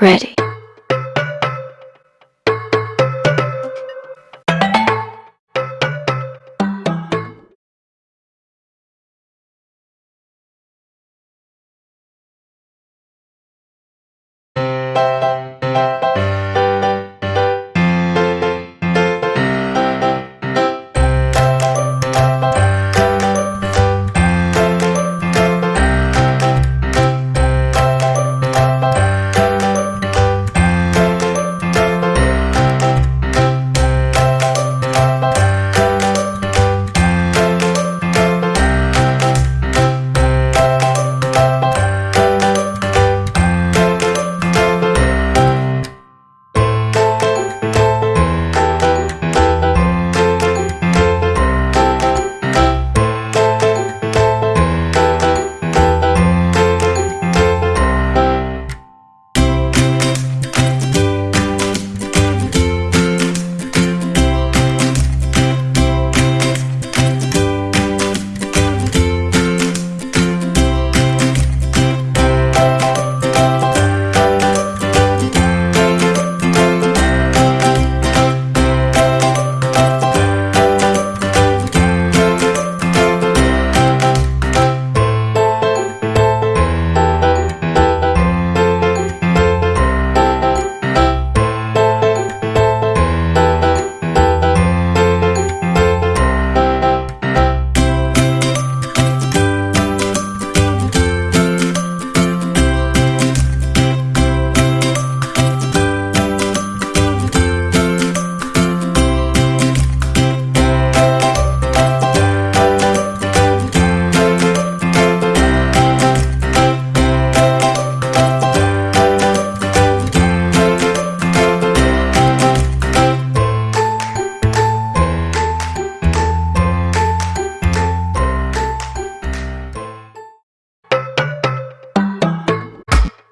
ready.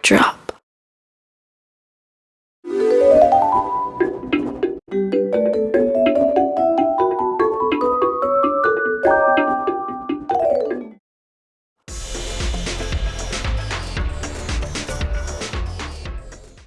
drop.